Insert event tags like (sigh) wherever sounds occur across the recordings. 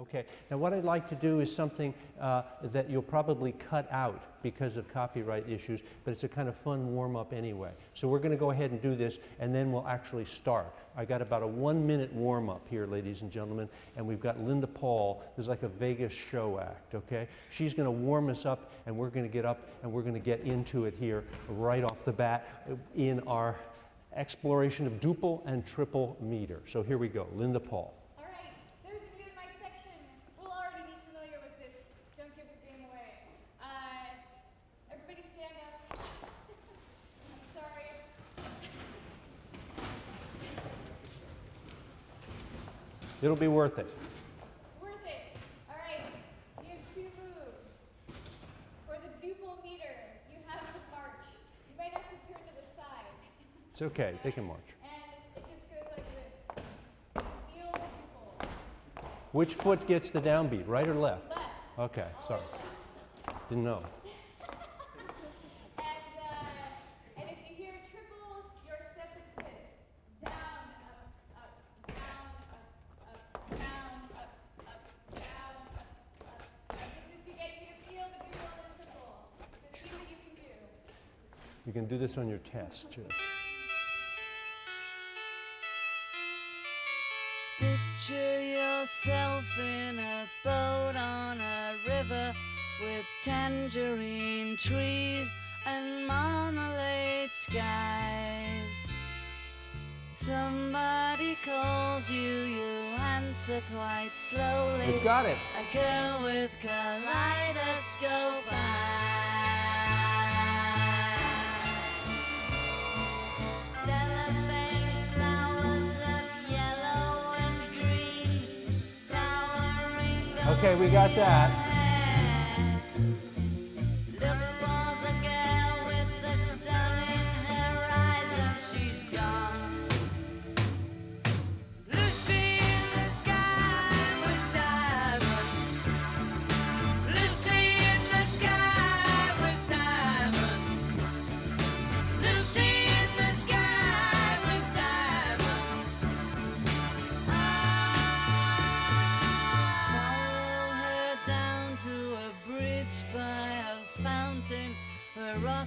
Okay, now what I'd like to do is something uh, that you'll probably cut out because of copyright issues, but it's a kind of fun warm-up anyway. So we're going to go ahead and do this, and then we'll actually start. I got about a one-minute warm-up here, ladies and gentlemen, and we've got Linda Paul. Is like a Vegas show act, okay? She's going to warm us up, and we're going to get up, and we're going to get into it here right off the bat in our exploration of duple and triple meter. So here we go, Linda Paul. It'll be worth it. It's worth it. All right. You have two moves. For the duple meter, you have to march. You might have to turn to the side. It's okay. They can march. And it just goes like this. Feel the duple. Which foot gets the downbeat, right or left? Left. Okay, sorry. Didn't know. This on your test, too. Picture yourself in a boat on a river with tangerine trees and marmalade skies. Somebody calls you, you answer quite slowly. You've got it. A girl with kaleidoscope eyes. Okay, we got that.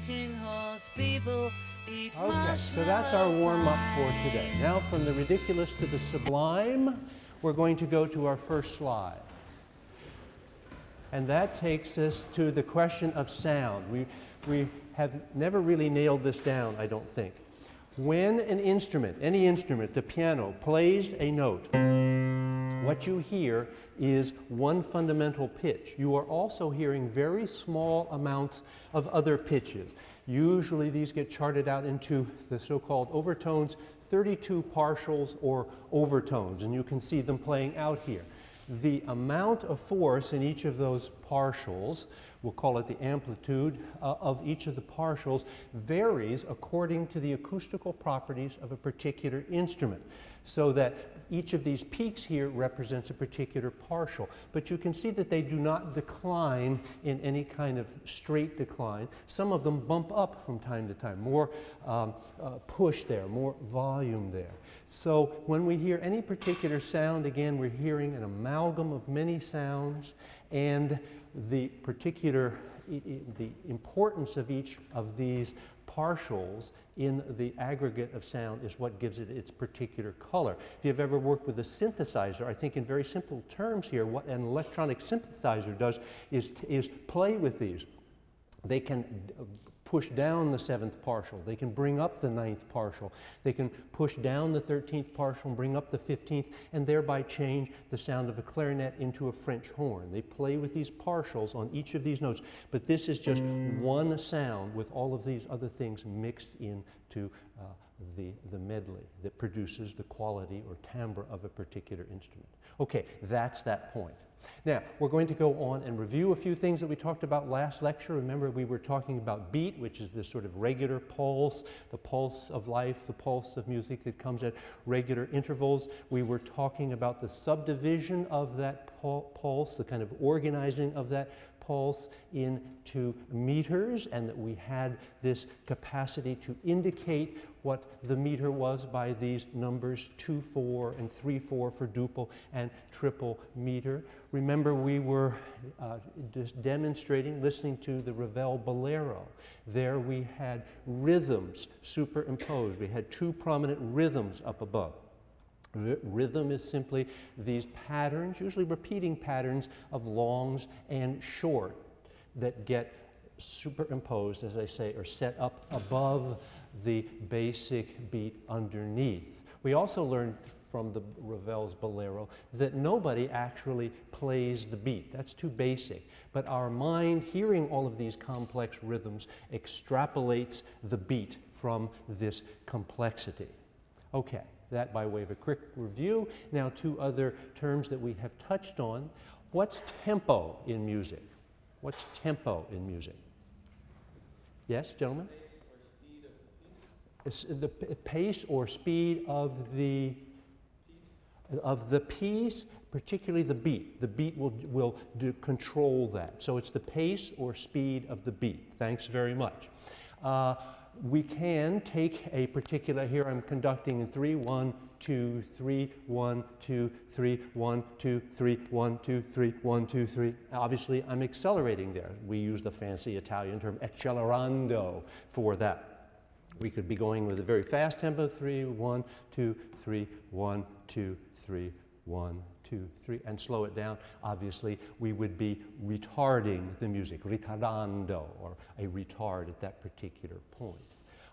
Rocking horse people eat Okay, so that's our warm-up for today. Now, from the ridiculous to the sublime, we're going to go to our first slide. And that takes us to the question of sound. We, we have never really nailed this down, I don't think. When an instrument, any instrument, the piano, plays a note, what you hear is one fundamental pitch. You are also hearing very small amounts of other pitches. Usually these get charted out into the so-called overtones, 32 partials or overtones, and you can see them playing out here. The amount of force in each of those partials, we'll call it the amplitude uh, of each of the partials, varies according to the acoustical properties of a particular instrument. So that each of these peaks here represents a particular partial. But you can see that they do not decline in any kind of straight decline. Some of them bump up from time to time, more um, uh, push there, more volume there. So when we hear any particular sound, again, we're hearing an amalgam of many sounds and the particular, the importance of each of these partials in the aggregate of sound is what gives it its particular color. If you've ever worked with a synthesizer, I think in very simple terms here, what an electronic synthesizer does is, is play with these. They can push down the seventh partial. They can bring up the ninth partial. They can push down the 13th partial and bring up the 15th and thereby change the sound of a clarinet into a French horn. They play with these partials on each of these notes, but this is just one sound with all of these other things mixed into uh, the, the medley that produces the quality or timbre of a particular instrument. Okay, that's that point. Now, we're going to go on and review a few things that we talked about last lecture. Remember, we were talking about beat, which is this sort of regular pulse, the pulse of life, the pulse of music that comes at regular intervals. We were talking about the subdivision of that pul- pulse, the kind of organizing of that pulse into meters and that we had this capacity to indicate what the meter was by these numbers 2, 4 and 3, 4 for duple and triple meter. Remember we were uh, just demonstrating, listening to the Ravel Bolero. There we had rhythms superimposed. We had two prominent rhythms up above. Rhythm is simply these patterns, usually repeating patterns of longs and short that get superimposed, as I say, or set up above the basic beat underneath. We also learned from the Ravel's Bolero that nobody actually plays the beat. That's too basic. But our mind, hearing all of these complex rhythms, extrapolates the beat from this complexity. Okay. That by way of a quick review. Now, two other terms that we have touched on. What's tempo in music? What's tempo in music? Yes, gentlemen? The pace or speed of the of the piece, particularly the beat. The beat will, will do, control that. So it's the pace or speed of the beat. Thanks very much. Uh, we can take a particular, here I'm conducting in three, one, two, three, one, two, three, one, two, three, one, two, three, one, two, three. Obviously, I'm accelerating there. We use the fancy Italian term accelerando for that. We could be going with a very fast tempo, Three, one, two, three, one, two, three one, two, three, and slow it down, obviously we would be retarding the music, ritardando, or a retard at that particular point.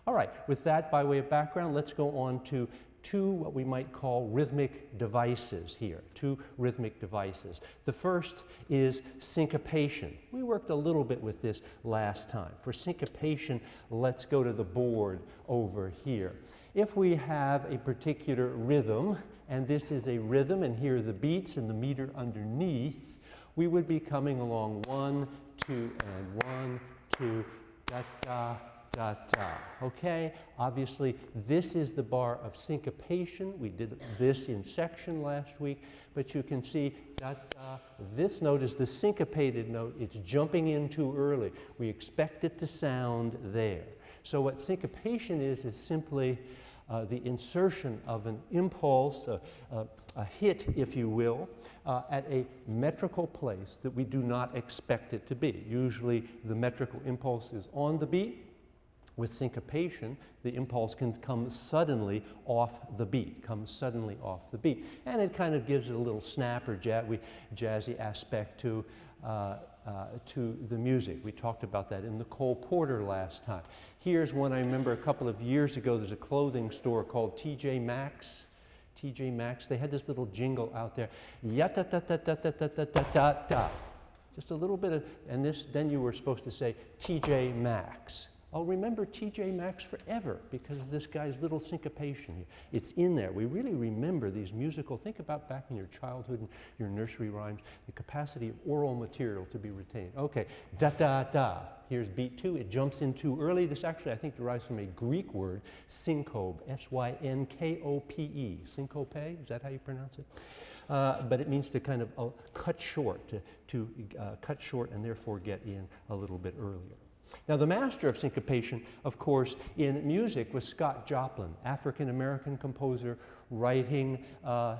All right, with that by way of background, let's go on to two what we might call rhythmic devices here, two rhythmic devices. The first is syncopation. We worked a little bit with this last time. For syncopation, let's go to the board over here. If we have a particular rhythm, and this is a rhythm, and here are the beats and the meter underneath, we would be coming along one, two, and one, two, da, da, da, da. Okay? Obviously, this is the bar of syncopation. We did this in section last week, but you can see da, da. This note is the syncopated note. It's jumping in too early. We expect it to sound there. So what syncopation is, is simply uh, the insertion of an impulse, a, a, a hit, if you will, uh, at a metrical place that we do not expect it to be. Usually the metrical impulse is on the beat. With syncopation, the impulse can come suddenly off the beat, come suddenly off the beat. And it kind of gives it a little snap or jazzy aspect to uh, uh, to the music. We talked about that in the Cole Porter last time. Here's one I remember a couple of years ago. There's a clothing store called TJ Maxx. TJ Maxx. They had this little jingle out there. Yata ta ta ta ta ta ta ta ta ta. Just a little bit of, and this, then you were supposed to say TJ Maxx. I'll remember TJ Maxx forever because of this guy's little syncopation here. It's in there. We really remember these musical, think about back in your childhood and your nursery rhymes, the capacity of oral material to be retained. Okay, da da da. Here's beat two. It jumps in too early. This actually, I think, derives from a Greek word, syncope, S-Y-N-K-O-P-E. Syncope, is that how you pronounce it? Uh, but it means to kind of uh, cut short, to, to uh, cut short and therefore get in a little bit earlier. Now, the master of syncopation, of course, in music was Scott Joplin, African American composer, writing uh,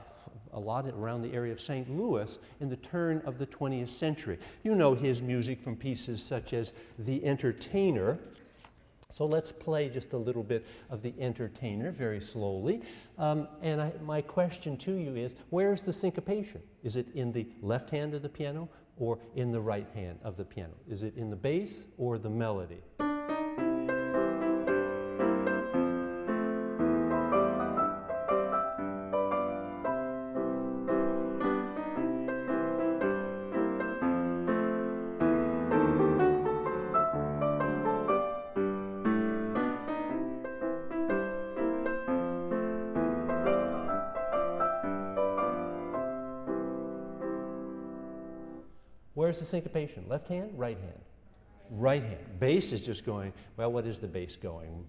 a lot around the area of St. Louis in the turn of the 20th century. You know his music from pieces such as The Entertainer. So let's play just a little bit of The Entertainer very slowly. Um, and I, my question to you is where's the syncopation? Is it in the left hand of the piano or in the right hand of the piano? Is it in the bass or the melody? Syncopation? Left hand, right hand? Right hand. Bass is just going, well, what is the bass going?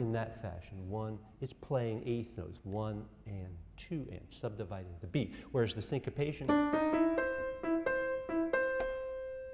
In that fashion. One, it's playing eighth notes, one and two and, subdividing the beat. Whereas the syncopation,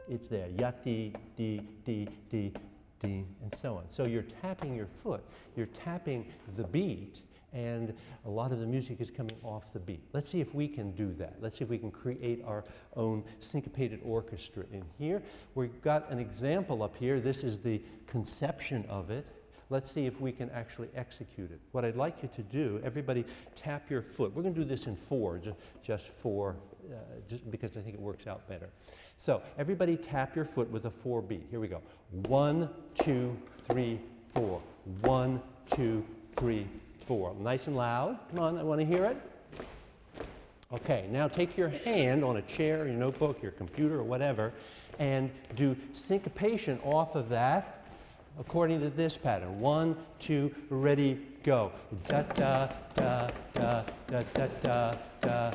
it's there, yati, di, di, di, di, and so on. So you're tapping your foot, you're tapping the beat, and a lot of the music is coming off the beat. Let's see if we can do that. Let's see if we can create our own syncopated orchestra in here. We've got an example up here. This is the conception of it. Let's see if we can actually execute it. What I'd like you to do, everybody tap your foot. We're going to do this in four, just, just for, uh, Uh, just because I think it works out better. So everybody tap your foot with a four beat. Here we go. One, two, three, four. One, two, three, four. Nice and loud. Come on, I want to hear it. Okay, now take your hand on a chair, your notebook, your computer, or whatever, and do syncopation off of that according to this pattern. One, two, ready, go. Da da da da da da da da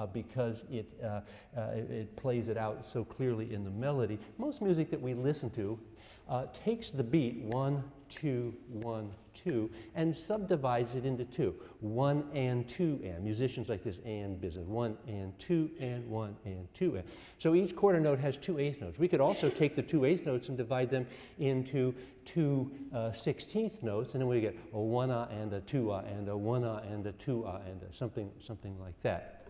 uh, because it, uh, uh, it plays it out so clearly in the melody, most music that we listen to uh, takes the beat one, two, one, two, and subdivides it into two. One and two and. Musicians like this and business. One and two and one and two and. So each quarter note has two eighth notes. We could also take the two eighth notes and divide them into two uh, sixteenth notes, and then we get a one ah and a two ah and a one ah and a two ah and a something, something like that.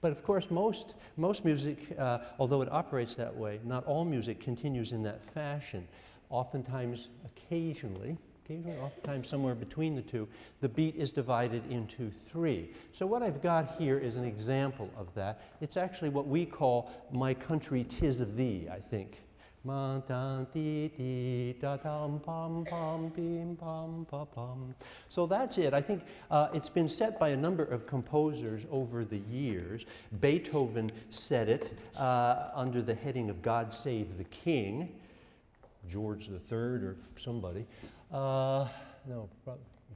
But of course, most, most music, uh, although it operates that way, not all music continues in that fashion. Oftentimes, occasionally, occasionally, oftentimes somewhere between the two, the beat is divided into three. So what I've got here is an example of that. It's actually what we call My Country Tis of Thee, I think. So that's it. I think uh, it's been set by a number of composers over the years. Beethoven said it uh, under the heading of God Save the King, George III or somebody. Uh, no,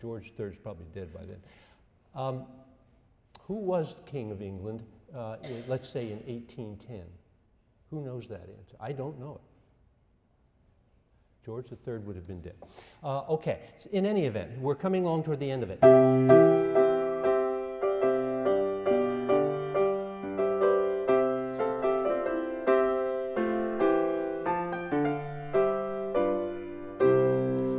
George III is probably dead by then. Um, who was king of England, uh, in, let's say in 1810? Who knows that answer? I don't know it. George III would have been dead. Uh, okay, in any event, we're coming along toward the end of it.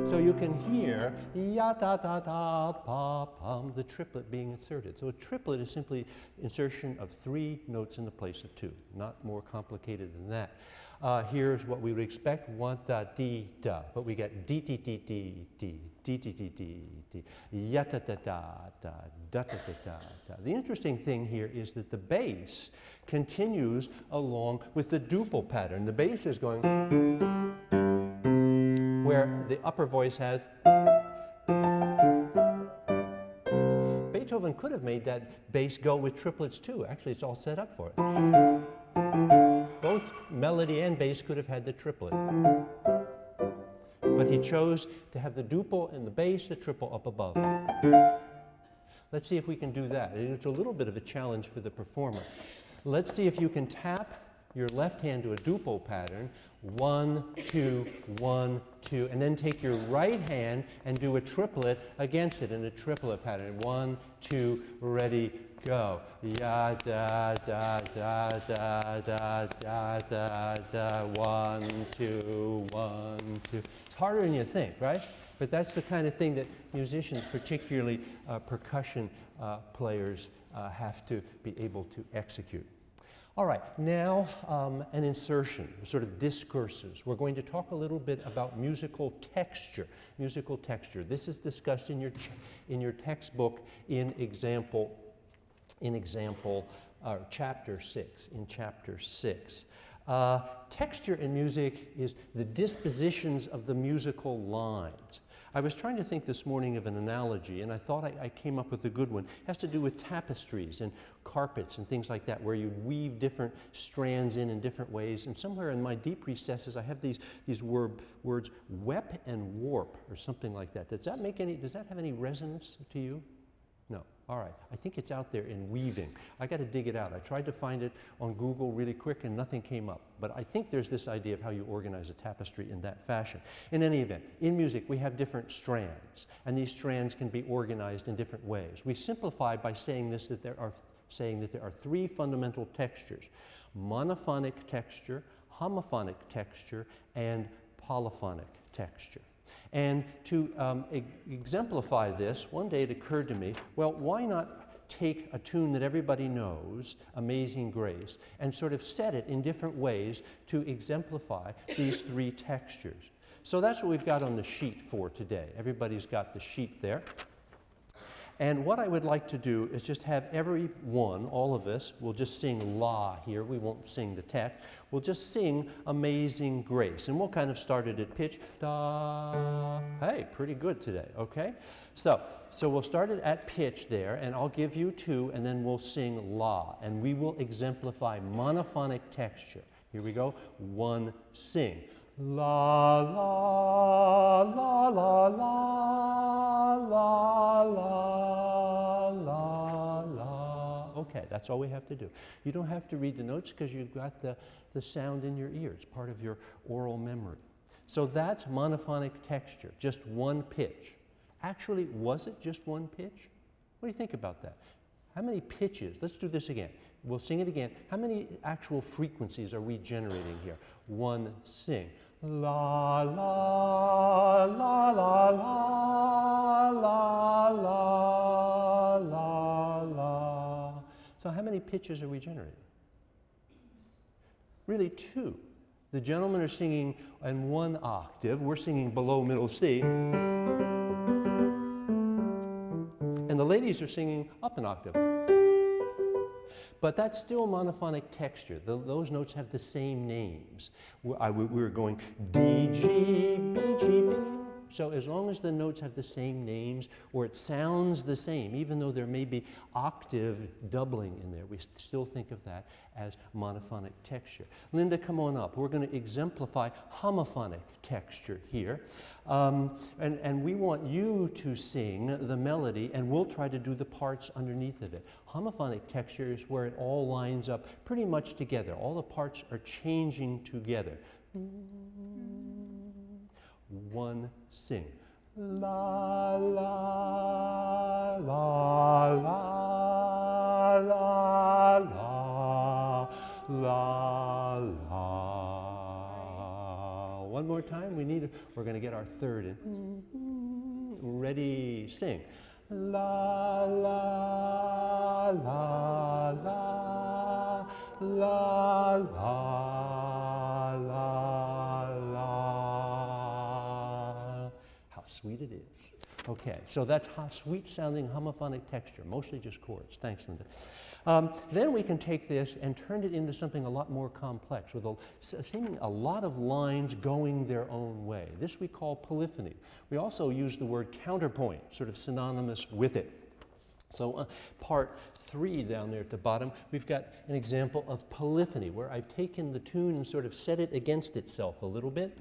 So you can hear ya da da da pa pum, the triplet being inserted. So a triplet is simply insertion of three notes in the place of two, not more complicated than that uh, here's what we would expect, one da di da, but we get di di di di di di di di di dee, yata da da da, da da da da da. The interesting thing here is that the bass continues along with the duple pattern. The bass is going where the upper voice has Beethoven could have made that bass go with triplets too. Actually, it's all set up for it both melody and bass could have had the triplet. But he chose to have the duple and the bass, the triple up above. Let's see if we can do that. It's a little bit of a challenge for the performer. Let's see if you can tap your left hand to a duple pattern, one, two, one, two, and then take your right hand and do a triplet against it in a triplet pattern. One, two, ready, go. Ya da da da da da da da da. One, two, one, two. It's harder than you think, right? But that's the kind of thing that musicians, particularly uh, percussion uh, players, uh, have to be able to execute. All right, now um, an insertion, sort of discourses. We're going to talk a little bit about musical texture. Musical texture. This is discussed in your, in your textbook in example in example or chapter six, in chapter six. Uh, texture in music is the dispositions of the musical lines. I was trying to think this morning of an analogy, and I thought I, I, came up with a good one. It has to do with tapestries and carpets and things like that, where you weave different strands in in different ways. And somewhere in my deep recesses, I have these, these word, words, wep and warp, or something like that. Does that make any, does that have any resonance to you? All right. I think it's out there in weaving. I got to dig it out. I tried to find it on Google really quick and nothing came up. But I think there's this idea of how you organize a tapestry in that fashion. In any event, in music we have different strands and these strands can be organized in different ways. We simplify by saying this that there are saying that there are three fundamental textures. Monophonic texture, homophonic texture, and polyphonic texture. And to um, e exemplify this, one day it occurred to me, well, why not take a tune that everybody knows, Amazing Grace, and sort of set it in different ways to exemplify these three textures. So that's what we've got on the sheet for today. Everybody's got the sheet there. And what I would like to do is just have every one, all of us, we'll just sing La here. We won't sing the text. We'll just sing Amazing Grace. And we'll kind of start it at pitch. Da. Hey, pretty good today, okay? So, so we'll start it at pitch there, and I'll give you two, and then we'll sing La. And we will exemplify monophonic texture. Here we go. One, sing. La, la, la, la, la, la, la, la, la. Okay, that's all we have to do. You don't have to read the notes because you've got the, the sound in your ears, part of your oral memory. So that's monophonic texture, just one pitch. Actually, was it just one pitch? What do you think about that? How many pitches? Let's do this again. We'll sing it again. How many actual frequencies are we generating here? One, sing. La, la, la, la, la, la, la, la, la. So how many pitches are we generating? Really two. The gentlemen are singing in one octave. We're singing below middle C. And the ladies are singing up an octave. But that's still monophonic texture. The, those notes have the same names. We, I, we were going D, G, B, G, B. So as long as the notes have the same names or it sounds the same, even though there may be octave doubling in there, we still think of that as monophonic texture. Linda, come on up. We're going to exemplify homophonic texture here. Um, and, and we want you to sing the melody and we'll try to do the parts underneath of it. Homophonic texture is where it all lines up pretty much together. All the parts are changing together. One, sing. La, la, la, la, la, la, la, la. One more time. We need, we're going to get our third in. Mm-hmm. Ready, sing. La, la, la, la, la, la, sweet it is. Okay, so that's sweet sounding homophonic texture, mostly just chords. Thanks, Linda. Um, then we can take this and turn it into something a lot more complex with a, seeming a lot of lines going their own way. This we call polyphony. We also use the word counterpoint, sort of synonymous with it. So uh, part three down there at the bottom, we've got an example of polyphony where I've taken the tune and sort of set it against itself a little bit.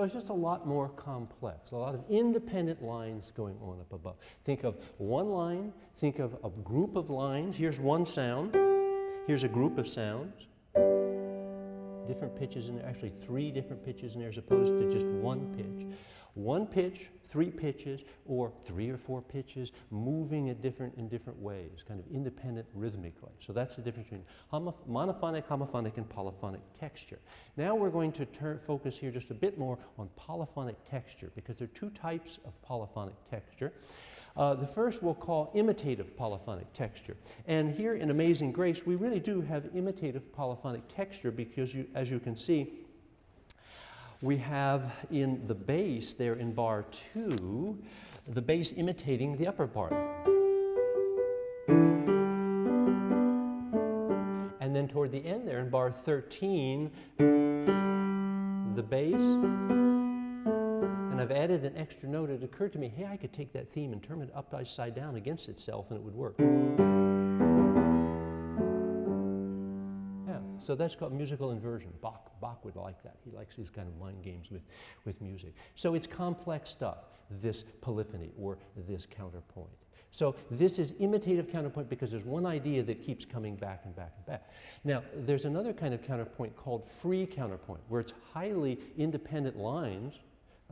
So it's just a lot more complex, a lot of independent lines going on up above. Think of one line, think of a group of lines. Here's one sound, here's a group of sounds. Different pitches in there, actually three different pitches in there as opposed to just one pitch. One pitch, three pitches, or three or four pitches, moving at different, in different ways, kind of independent rhythmically. So that's the difference between homo monophonic, homophonic, and polyphonic texture. Now we're going to turn, focus here just a bit more on polyphonic texture because there are two types of polyphonic texture. Uh, the first we'll call imitative polyphonic texture. And here in Amazing Grace, we really do have imitative polyphonic texture because you, as you can see, we have in the bass there in bar two, the bass imitating the upper part. And then toward the end there in bar 13, the bass, and I've added an extra note. It occurred to me, hey, I could take that theme and turn it upside down against itself and it would work. So that's called musical inversion. Bach, Bach would like that. He likes these kind of mind games with, with music. So it's complex stuff, this polyphony or this counterpoint. So this is imitative counterpoint because there's one idea that keeps coming back and back and back. Now, there's another kind of counterpoint called free counterpoint, where it's highly independent lines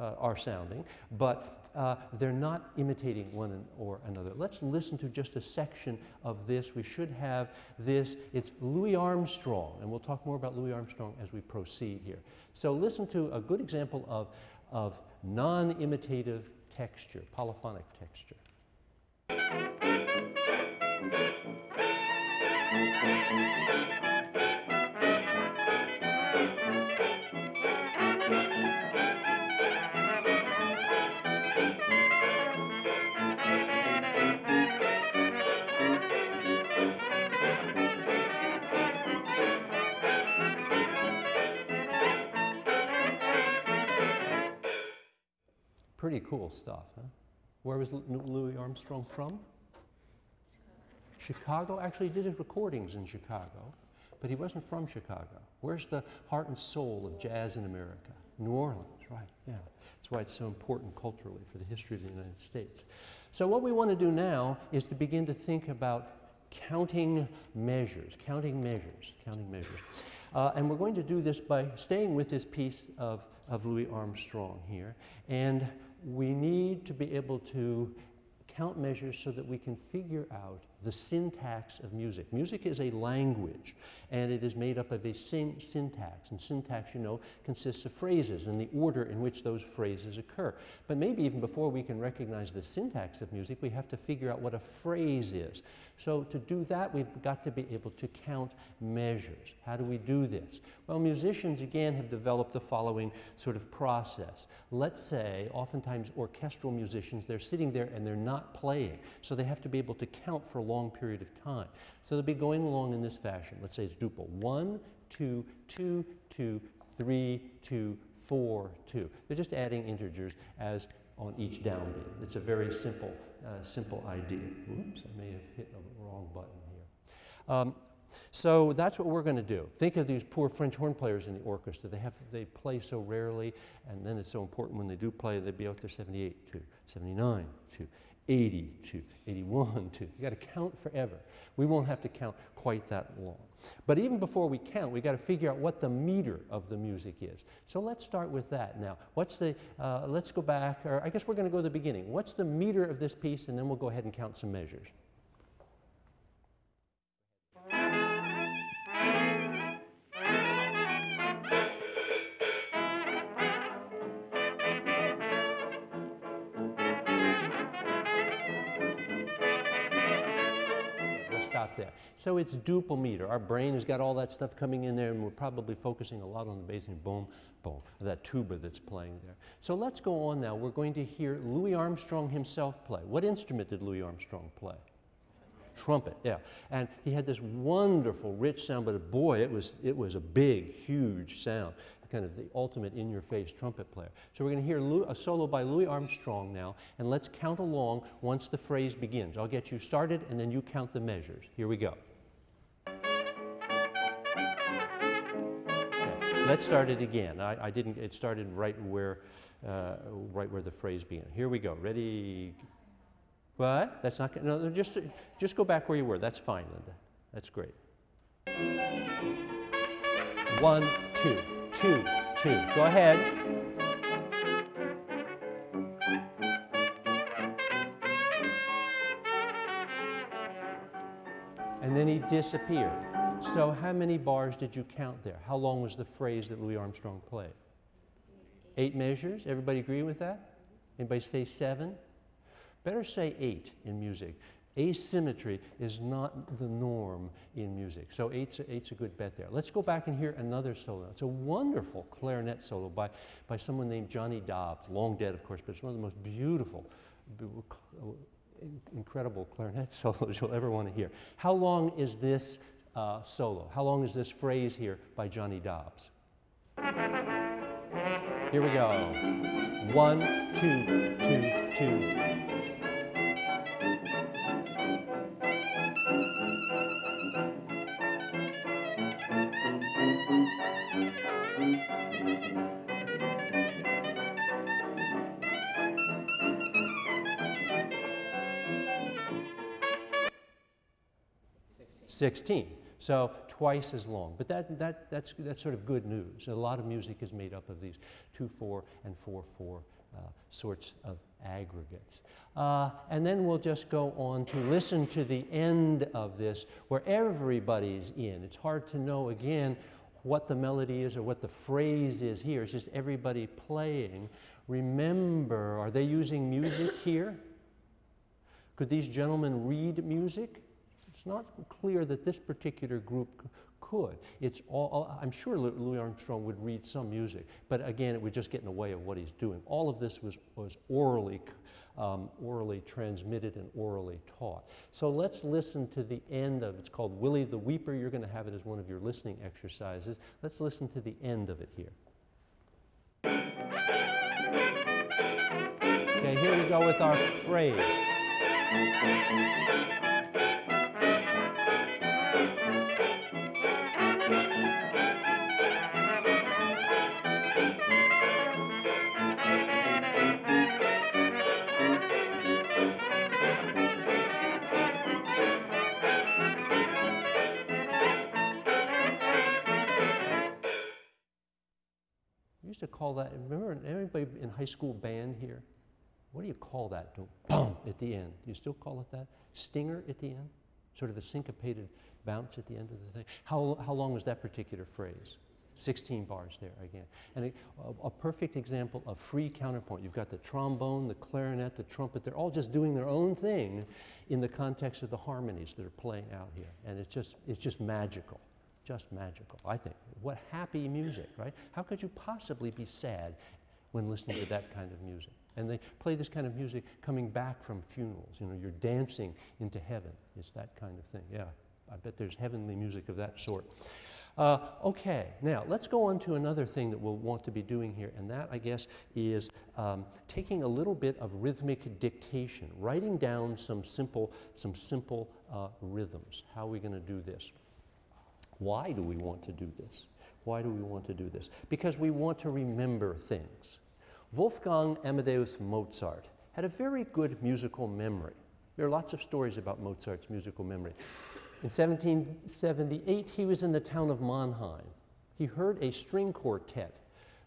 uh, are sounding, but uh, they're not imitating one or another. Let's listen to just a section of this. We should have this. It's Louis Armstrong, and we'll talk more about Louis Armstrong as we proceed here. So listen to a good example of, of non-imitative texture, polyphonic texture. Pretty cool stuff, huh? Where was Louis Armstrong from? Chicago. Actually, he did his recordings in Chicago, but he wasn't from Chicago. Where's the heart and soul of jazz in America? New Orleans, right, yeah. That's why it's so important culturally for the history of the United States. So what we want to do now is to begin to think about counting measures, counting measures, counting measures. Uh, and we're going to do this by staying with this piece of, of Louis Armstrong here. And we need to be able to count measures so that we can figure out the syntax of music. Music is a language, and it is made up of a syn syntax. And syntax, you know, consists of phrases and the order in which those phrases occur. But maybe even before we can recognize the syntax of music, we have to figure out what a phrase is. So to do that, we've got to be able to count measures. How do we do this? Well, musicians, again, have developed the following sort of process. Let's say, oftentimes orchestral musicians, they're sitting there and they're not playing. So they have to be able to count for long period of time. So they'll be going along in this fashion. Let's say it's duple. One, two, two, two, three, two, four, two. They're just adding integers as on each downbeat. It's a very simple, uh, simple idea. Oops, I may have hit the wrong button here. Um, so that's what we're going to do. Think of these poor French horn players in the orchestra. They, have, they play so rarely, and then it's so important when they do play, they'd be out there 78 to 79 to 80 to 81 to. You got to count forever. We won't have to count quite that long. But even before we count, we got to figure out what the meter of the music is. So let's start with that now. What's the, uh, let's go back, or I guess we're going to go to the beginning. What's the meter of this piece, and then we'll go ahead and count some measures. Stop there. So it's duple meter. Our brain has got all that stuff coming in there and we're probably focusing a lot on the bass and boom, boom, that tuba that's playing there. So let's go on now. We're going to hear Louis Armstrong himself play. What instrument did Louis Armstrong play? Trumpet, yeah. And he had this wonderful, rich sound, but boy, it was, it was a big, huge sound kind of the ultimate in-your-face trumpet player. So we're going to hear a solo by Louis Armstrong now, and let's count along once the phrase begins. I'll get you started, and then you count the measures. Here we go. Let's start it again. I, I, didn't, it started right where, uh, right where the phrase began. Here we go. Ready? What? That's not, no, just, just go back where you were. That's fine, Linda. That's great. One, two two, two. Go ahead. And then he disappeared. So how many bars did you count there? How long was the phrase that Louis Armstrong played? Eight measures? Everybody agree with that? Anybody say seven? Better say eight in music. Asymmetry is not the norm in music. So eight's a, eight's a good bet there. Let's go back and hear another solo. It's a wonderful clarinet solo by, by someone named Johnny Dodds, long dead of course, but it's one of the most beautiful, incredible clarinet (laughs) solos you'll ever want to hear. How long is this uh, solo? How long is this phrase here by Johnny Dodds? Here we go. One, two, two, two. 16. So twice as long. But that, that, that's, that's sort of good news. A lot of music is made up of these 2 4 and 4 4 uh, sorts of aggregates. Uh, and then we'll just go on to listen to the end of this where everybody's in. It's hard to know again what the melody is or what the phrase is here. It's just everybody playing. Remember, are they using music here? Could these gentlemen read music? Not clear that this particular group could. It's all, I'm sure Louis Armstrong would read some music, but again, it would just get in the way of what he's doing. All of this was, was orally, um, orally transmitted and orally taught. So let's listen to the end of It's called Willie the Weeper. You're going to have it as one of your listening exercises. Let's listen to the end of it here. Okay, here we go with our phrase. Used to call that, remember anybody in high school band here? What do you call that? Boom at the end. Do you still call it that? Stinger at the end? Sort of a syncopated bounce at the end of the thing. How, how long was that particular phrase? 16 bars there again. And a, a, perfect example of free counterpoint. You've got the trombone, the clarinet, the trumpet. They're all just doing their own thing in the context of the harmonies that are playing out here. And it's just, it's just magical just magical, I think. What happy music, right? How could you possibly be sad when listening to that kind of music? And they play this kind of music coming back from funerals. You know, you're dancing into heaven. It's that kind of thing. Yeah, I bet there's heavenly music of that sort. Uh, okay, now let's go on to another thing that we'll want to be doing here, and that, I guess, is um, taking a little bit of rhythmic dictation, writing down some simple, some simple uh, rhythms. How are we going to do this? Why do we want to do this? Why do we want to do this? Because we want to remember things. Wolfgang Amadeus Mozart had a very good musical memory. There are lots of stories about Mozart's musical memory. In 1778, he was in the town of Mannheim. He heard a string quartet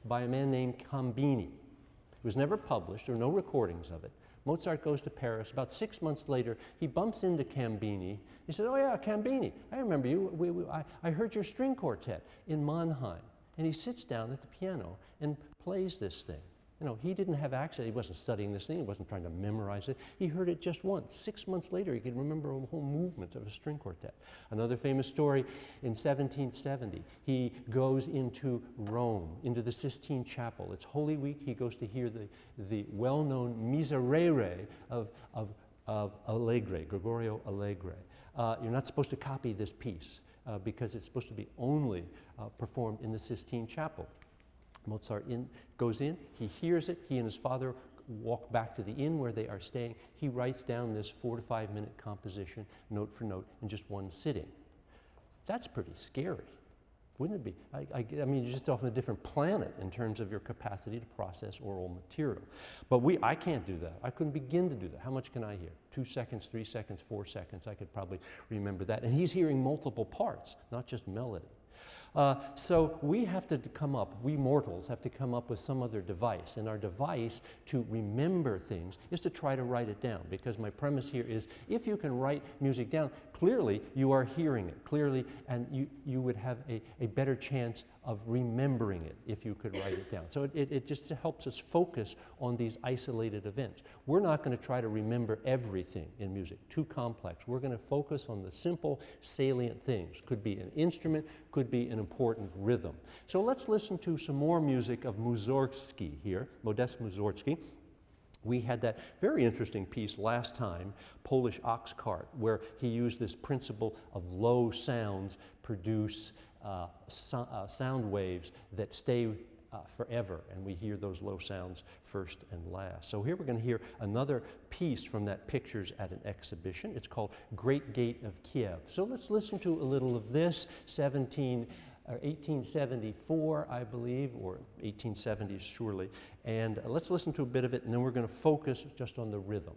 by a man named Cambini. It was never published, there are no recordings of it. Mozart goes to Paris. About six months later, he bumps into Cambini. He says, oh yeah, Cambini, I remember you. We, we, I, I heard your string quartet in Mannheim. And he sits down at the piano and plays this thing. You know, he didn't have access. He wasn't studying this thing. He wasn't trying to memorize it. He heard it just once. Six months later, he could remember a whole movement of a string quartet. Another famous story in 1770, he goes into Rome, into the Sistine Chapel. It's Holy Week. He goes to hear the, the well-known Miserere of, of, of Allegri, Gregorio Allegri. Uh, you're not supposed to copy this piece uh, because it's supposed to be only uh, performed in the Sistine Chapel. Mozart in, goes in, he hears it, he and his father walk back to the inn where they are staying. He writes down this four to five minute composition, note for note, in just one sitting. That's pretty scary, wouldn't it be? I, I, I mean, you're just off on a different planet in terms of your capacity to process oral material. But we, I can't do that. I couldn't begin to do that. How much can I hear? Two seconds, three seconds, four seconds. I could probably remember that. And he's hearing multiple parts, not just melody. Uh, so we have to come up, we mortals have to come up with some other device. And our device to remember things is to try to write it down. Because my premise here is if you can write music down, clearly you are hearing it, clearly, and you, you would have a, a better chance of remembering it if you could write it down. So it, it, it just helps us focus on these isolated events. We're not going to try to remember everything in music, too complex. We're going to focus on the simple, salient things. Could be an instrument, could be an important rhythm. So let's listen to some more music of Mussorgsky here, Modest Mussorgsky. We had that very interesting piece last time, Polish Ox Cart, where he used this principle of low sounds produce uh, so, uh, sound waves that stay uh, forever, and we hear those low sounds first and last. So here we're going to hear another piece from that Pictures at an Exhibition. It's called Great Gate of Kiev. So let's listen to a little of this, 17 or 1874, I believe, or 1870s surely. And uh, let's listen to a bit of it, and then we're going to focus just on the rhythm.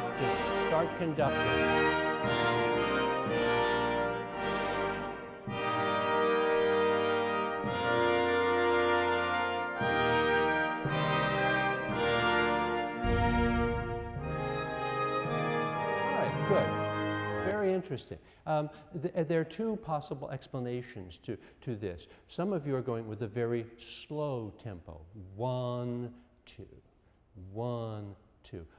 Conducting. Start conducting. Interesting. Um, th- uh, there are two possible explanations to, to this. Some of you are going with a very slow tempo one, two, one,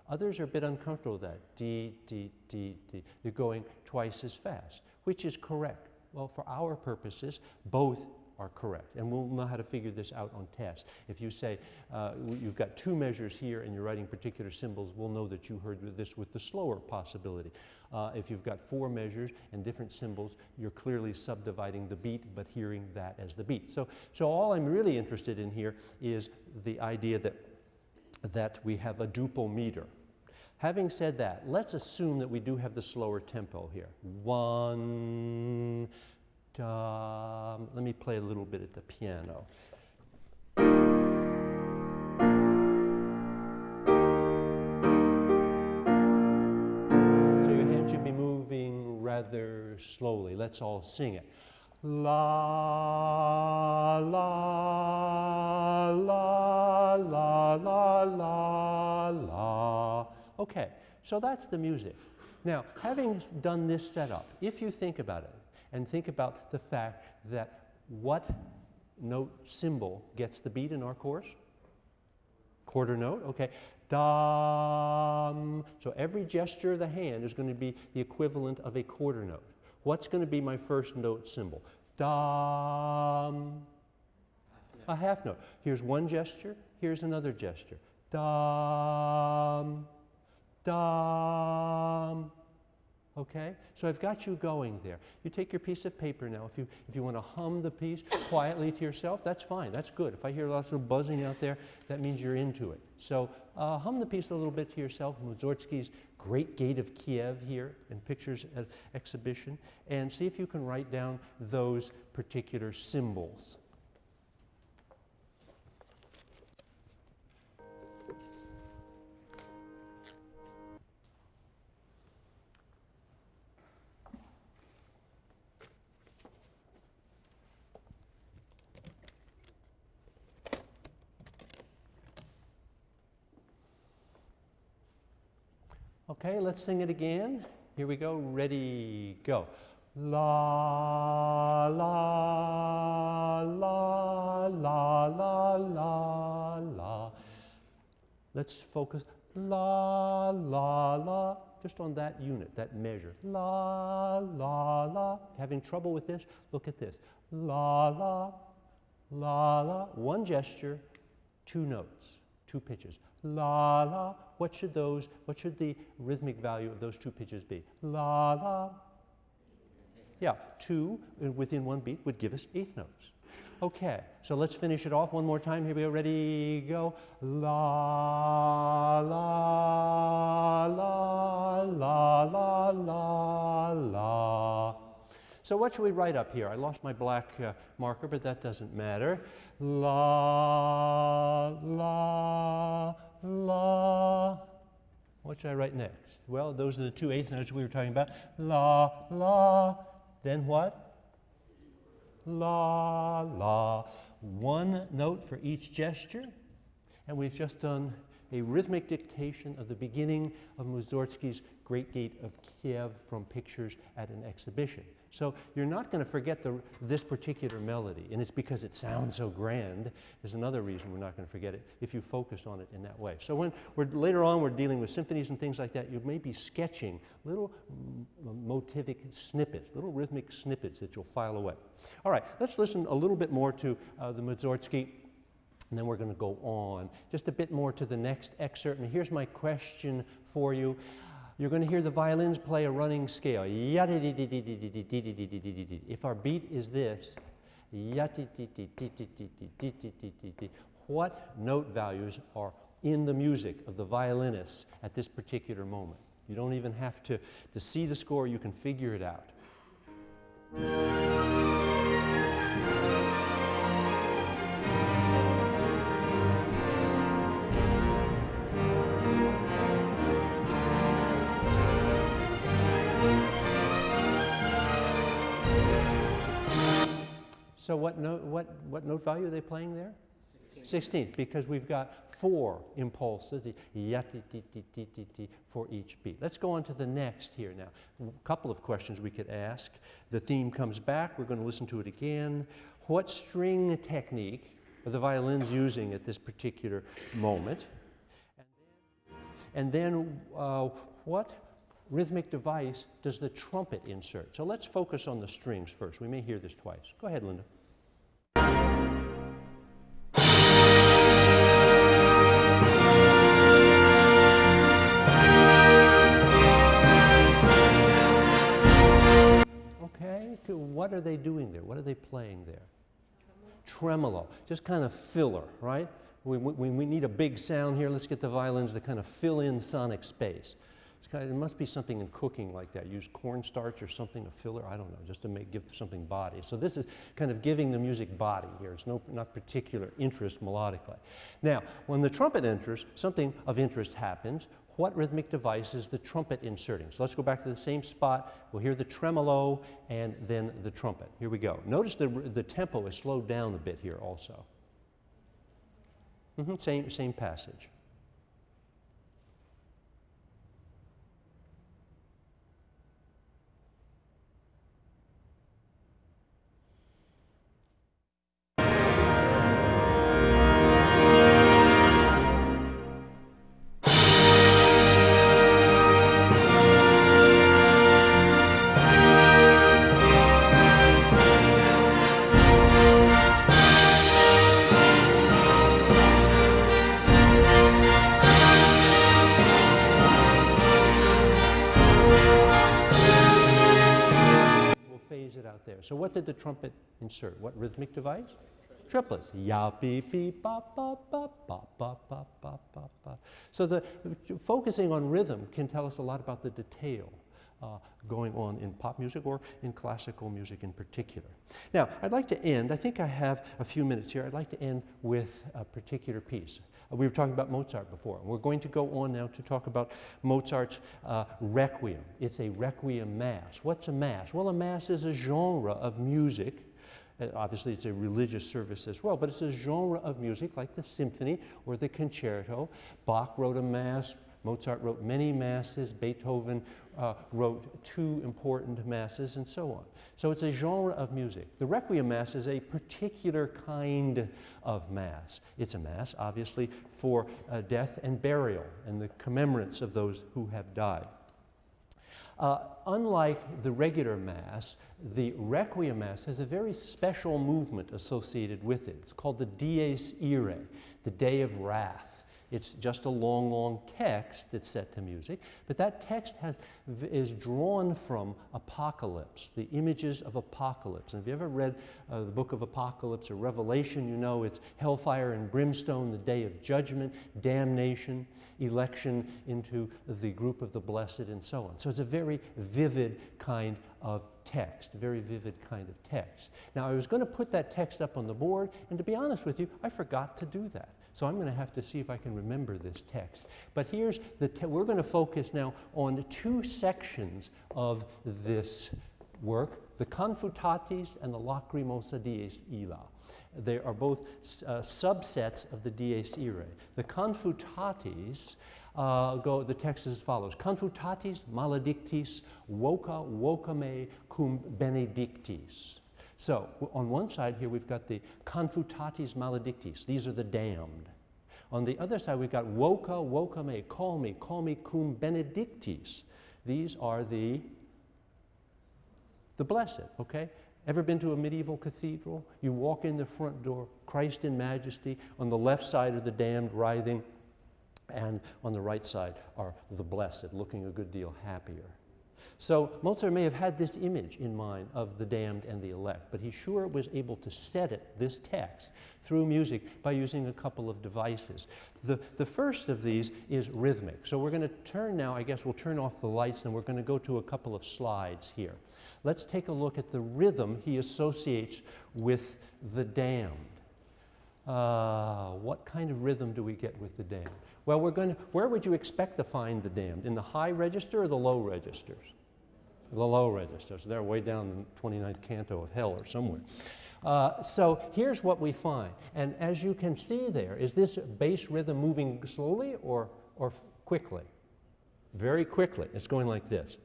Others are a bit uncomfortable with that. D, D, D, D. You're going twice as fast, which is correct. Well, for our purposes, both are correct. And we'll know how to figure this out on tests. If you say uh, you've got two measures here and you're writing particular symbols, we'll know that you heard this with the slower possibility. Uh, if you've got four measures and different symbols, you're clearly subdividing the beat but hearing that as the beat. So, so all I'm really interested in here is the idea that, that we have a duple meter. Having said that, let's assume that we do have the slower tempo here. One, dum. Let me play a little bit at the piano. So your hand should be moving rather slowly. Let's all sing it. La, la, la, la, la, la, la. Okay, so that's the music. Now, having done this setup, if you think about it and think about the fact that what note symbol gets the beat in our course? Quarter note, okay. Dum. So every gesture of the hand is going to be the equivalent of a quarter note. What's going to be my first note symbol? Dum. A half note. Here's one gesture, here's another gesture. Dum. Dum. Okay? So I've got you going there. You take your piece of paper now. If you, if you want to hum the piece quietly to yourself, that's fine. That's good. If I hear lots of buzzing out there, that means you're into it. So uh, hum the piece a little bit to yourself. Mussorgsky's Great Gate of Kiev here in Pictures Exhibition. And see if you can write down those particular symbols. Okay, let's sing it again. Here we go. Ready, go. La, la, la, la, la, la, la. Let's focus. La, la, la. Just on that unit, that measure. La, la, la. Having trouble with this? Look at this. La, la, la, la. One gesture, two notes, two pitches. La, la. What should those, what should the rhythmic value of those two pitches be? La, la. Yeah, two uh, within one beat would give us eighth notes. Okay, so let's finish it off one more time. Here we go. Ready, go. La, la, la, la, la, la, la. So what should we write up here? I lost my black uh, marker, but that doesn't matter. La, la, la. What should I write next? Well, those are the two eighth notes we were talking about. La, la. Then what? La, la. One note for each gesture. And we've just done a rhythmic dictation of the beginning of Mussorgsky's Great Gate of Kiev from pictures at an exhibition. So you're not going to forget the, this particular melody, and it's because it sounds so grand. There's another reason we're not going to forget it if you focus on it in that way. So when we're, later on we're dealing with symphonies and things like that, you may be sketching little motivic snippets, little rhythmic snippets that you'll file away. All right, let's listen a little bit more to uh, the Mussorgsky and then we're going to go on just a bit more to the next excerpt. And here's my question for you. You're going to hear the violins play a running scale. If our beat is this, what note values are in the music of the violinists at this particular moment? You don't even have to, to see the score, you can figure it out. So what note, what, what note value are they playing there? 16th, because we've got four impulses for each beat. Let's go on to the next here now. A couple of questions we could ask. The theme comes back. We're going to listen to it again. What string technique are the violins using at this particular moment? And then, uh, what rhythmic device does the trumpet insert? So let's focus on the strings first. We may hear this twice. Go ahead, Linda. Okay, what are they doing there? What are they playing there? Tremolo, just kind of filler, right? We, we, we need a big sound here. Let's get the violins to kind of fill in sonic space. Kind of, must be something in cooking like that. Use cornstarch or something, a filler, I don't know, just to make, give something body. So this is kind of giving the music body here. It's no, not particular interest melodically. Now, when the trumpet enters, something of interest happens. What rhythmic device is the trumpet inserting? So let's go back to the same spot. We'll hear the tremolo and then the trumpet. Here we go. Notice the, the tempo is slowed down a bit here also. Mm -hmm, same, same passage. Did the trumpet insert? What rhythmic device? Triplets. Ya, beep, beep, ba, ba, ba, ba, ba, ba, ba, ba. So the, focusing on rhythm can tell us a lot about the detail uh, going on in pop music or in classical music in particular. Now, I'd like to end, I think I have a few minutes here, I'd like to end with a particular piece. Uh, we were talking about Mozart before. We're going to go on now to talk about Mozart's uh, Requiem. It's a Requiem Mass. What's a Mass? Well, a Mass is a genre of music uh, obviously, it's a religious service as well, but it's a genre of music like the symphony or the concerto. Bach wrote a mass, Mozart wrote many masses, Beethoven uh, wrote two important masses, and so on. So it's a genre of music. The Requiem Mass is a particular kind of Mass. It's a Mass, obviously, for uh, death and burial and the commemorance of those who have died. Uh, unlike the regular Mass, the Requiem Mass has a very special movement associated with it. It's called the Dies Irae, the Day of Wrath. It's just a long, long text that's set to music, but that text has, is drawn from Apocalypse, the images of Apocalypse. And if you ever read uh, the book of Apocalypse or Revelation, you know it's hellfire and brimstone, the day of judgment, damnation, election into the group of the blessed, and so on. So it's a very vivid kind of text, very vivid kind of text. Now, I was going to put that text up on the board, and to be honest with you, I forgot to do that. So I'm going to have to see if I can remember this text. But here's the, we're going to focus now on two sections of this work, the Confutatis and the Lacrimosa dies illa. They are both uh, subsets of the dies irae. The Confutatis uh, go, the text is as follows. Confutatis maledictis voca vocame cum benedictis. So on one side here we've got the confutatis maledictis. These are the damned. On the other side we've got voca me, call me, call me cum benedictis. These are the the blessed, okay? Ever been to a medieval cathedral? You walk in the front door, Christ in majesty, on the left side are the damned writhing, and on the right side are the blessed, looking a good deal happier. So Mozart may have had this image in mind of the damned and the elect, but he sure was able to set it, this text, through music by using a couple of devices. The, the first of these is rhythmic. So we're going to turn now, I guess we'll turn off the lights and we're going to go to a couple of slides here. Let's take a look at the rhythm he associates with the damned. Uh, what kind of rhythm do we get with the damned? Well, we're going to, where would you expect to find the damned? In the high register or the low registers? The low registers. They're way down the 29th canto of hell or somewhere. Uh, so here's what we find. And as you can see there, is this bass rhythm moving slowly or, or quickly? Very quickly. It's going like this.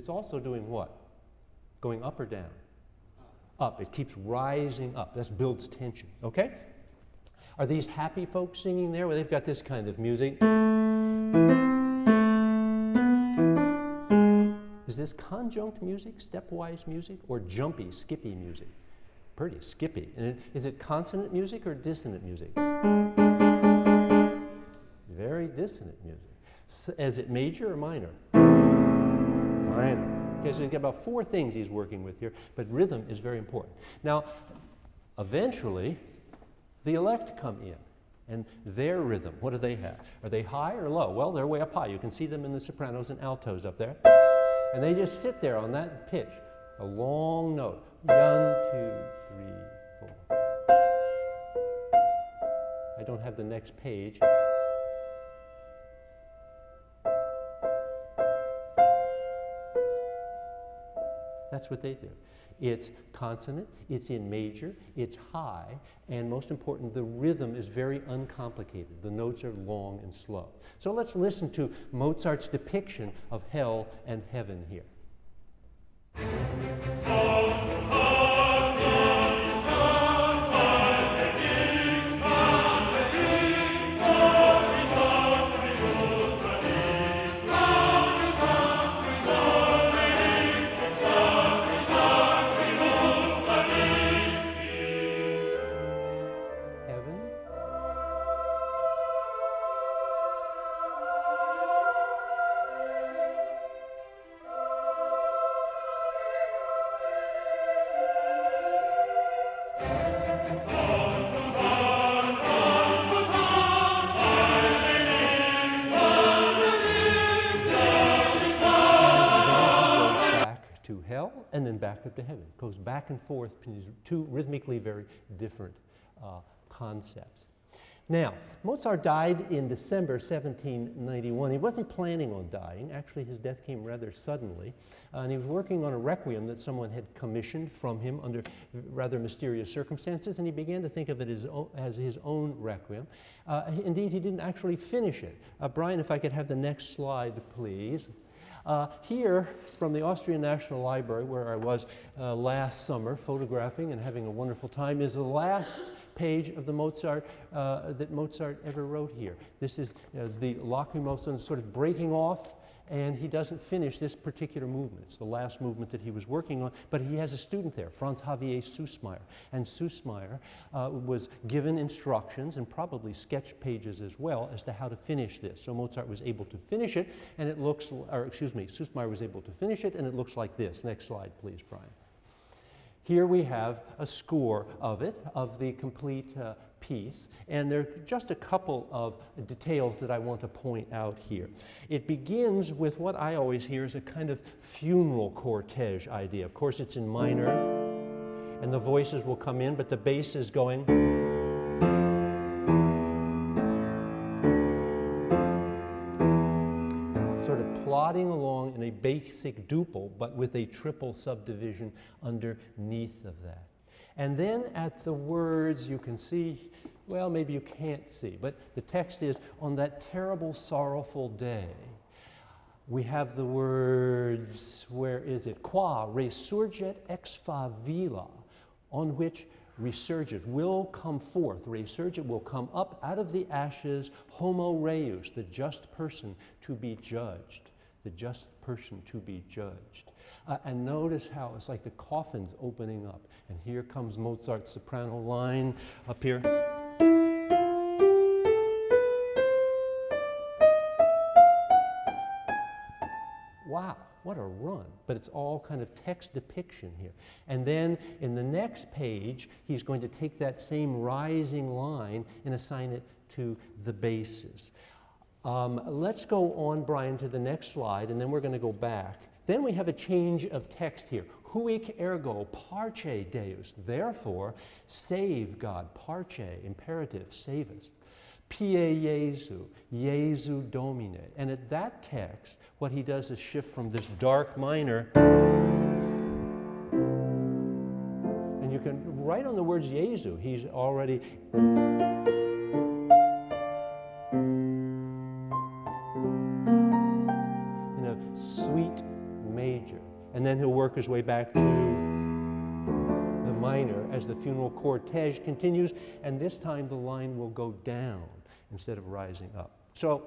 It's also doing what? Going up or down? Up. It keeps rising up. This builds tension. Okay? Are these happy folks singing there? Well, they've got this kind of music. Is this conjunct music, stepwise music, or jumpy, skippy music? Pretty skippy. And is it consonant music or dissonant music? Very dissonant music. Is it major or minor? Okay, so you get about four things he's working with here, but rhythm is very important. Now, eventually, the elect come in. And their rhythm, what do they have? Are they high or low? Well, they're way up high. You can see them in the sopranos and altos up there. And they just sit there on that pitch, a long note. One, two, three, four. I don't have the next page. That's what they do. It's consonant, it's in major, it's high, and most important, the rhythm is very uncomplicated. The notes are long and slow. So let's listen to Mozart's depiction of hell and heaven here. And then back up to heaven. It goes back and forth between these two rhythmically very different uh, concepts. Now, Mozart died in December 1791. He wasn't planning on dying. Actually, his death came rather suddenly. Uh, and he was working on a requiem that someone had commissioned from him under rather mysterious circumstances, and he began to think of it as, as his own requiem. Uh, indeed, he didn't actually finish it. Uh, Brian, if I could have the next slide, please. Uh, here, from the Austrian National Library, where I was uh, last summer photographing and having a wonderful time, is the last page of the Mozart uh, that Mozart ever wrote here. This is uh, the Lacrimosa sort of breaking off and he doesn't finish this particular movement. It's the last movement that he was working on, but he has a student there, Franz Xavier Süssmayr. And Süssmayr uh, was given instructions and probably sketch pages as well as to how to finish this. So Mozart was able to finish it, and it looks, or excuse me, Süssmayr was able to finish it, and it looks like this. Next slide, please, Brian. Here we have a score of it, of the complete uh, piece, and there are just a couple of details that I want to point out here. It begins with what I always hear is a kind of funeral cortege idea. Of course, it's in minor, and the voices will come in, but the bass is going. Sort of plodding along in a basic duple, but with a triple subdivision underneath of that. And then at the words, you can see, well, maybe you can't see, but the text is, on that terrible, sorrowful day, we have the words, where is it? Qua resurget ex favilla, on which resurgit will come forth. Resurgit will come up out of the ashes, homo reus, the just person to be judged. The just person to be judged. Uh, and notice how it's like the coffin's opening up. And here comes Mozart's soprano line up here. Wow, what a run. But it's all kind of text depiction here. And then in the next page, he's going to take that same rising line and assign it to the basses. Um, let's go on, Brian, to the next slide, and then we're going to go back. Then we have a change of text here. Huic ergo parce Deus. Therefore, save God. Parce, imperative, save us. Pie Jesu, Jesu Domine. And at that text, what he does is shift from this dark minor, and you can write on the words Jesu. He's already then he'll work his way back to the minor as the funeral cortege continues, and this time the line will go down instead of rising up. So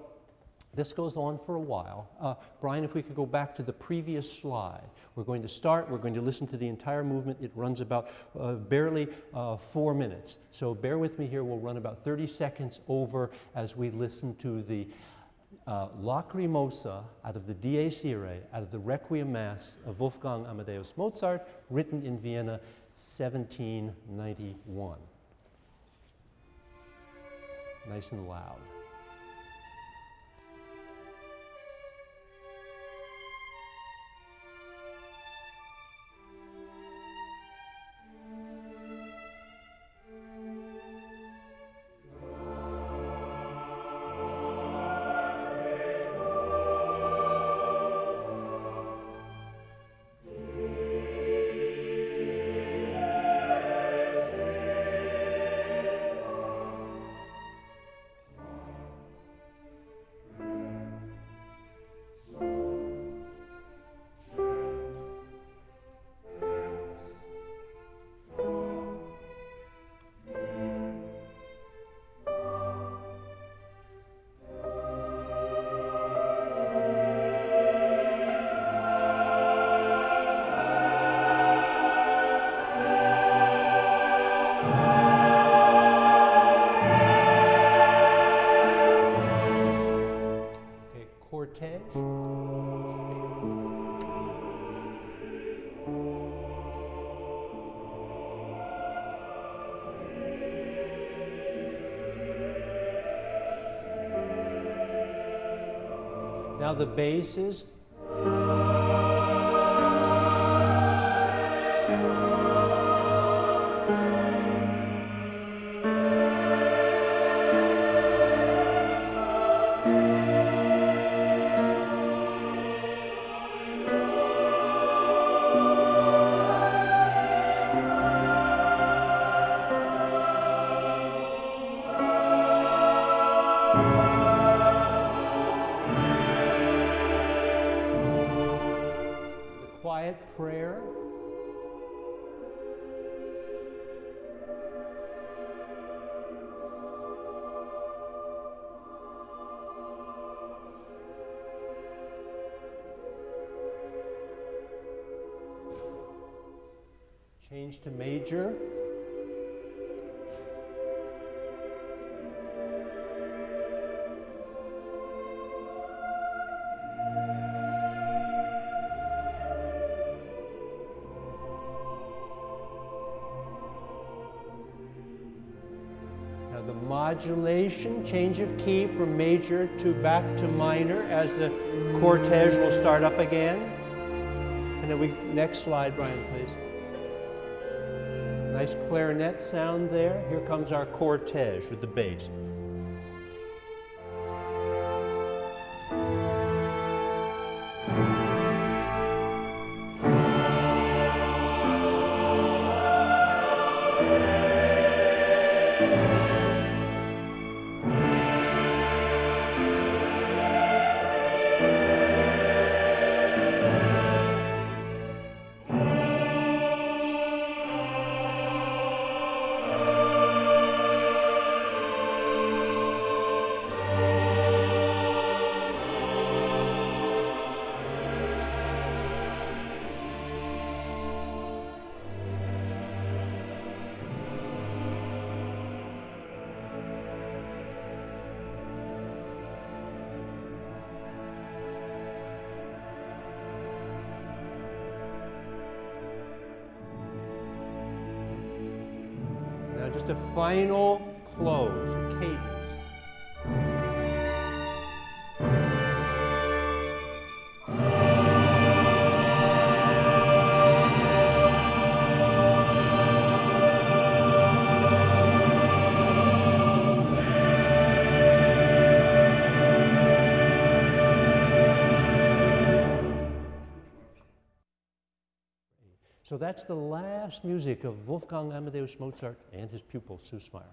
this goes on for a while. Uh, Brian, if we could go back to the previous slide. We're going to start, we're going to listen to the entire movement. It runs about uh, barely uh, four minutes. So bear with me here, we'll run about 30 seconds over as we listen to the uh, Lacrimosa out of the Dies Irae, out of the Requiem Mass of Wolfgang Amadeus Mozart, written in Vienna, 1791. Nice and loud. Now the basses. the to major. Now the modulation, change of key from major to back to minor as the cortege will start up again. And then we, next slide, Brian, please. Nice clarinet sound there. Here comes our cortege with the bass. Just a So that's the last music of Wolfgang Amadeus Mozart and his pupil, Süssmayr.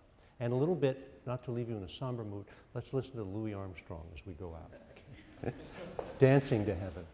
And a little bit, not to leave you in a somber mood, let's listen to Louis Armstrong as we go out. (laughs) Dancing to Heaven.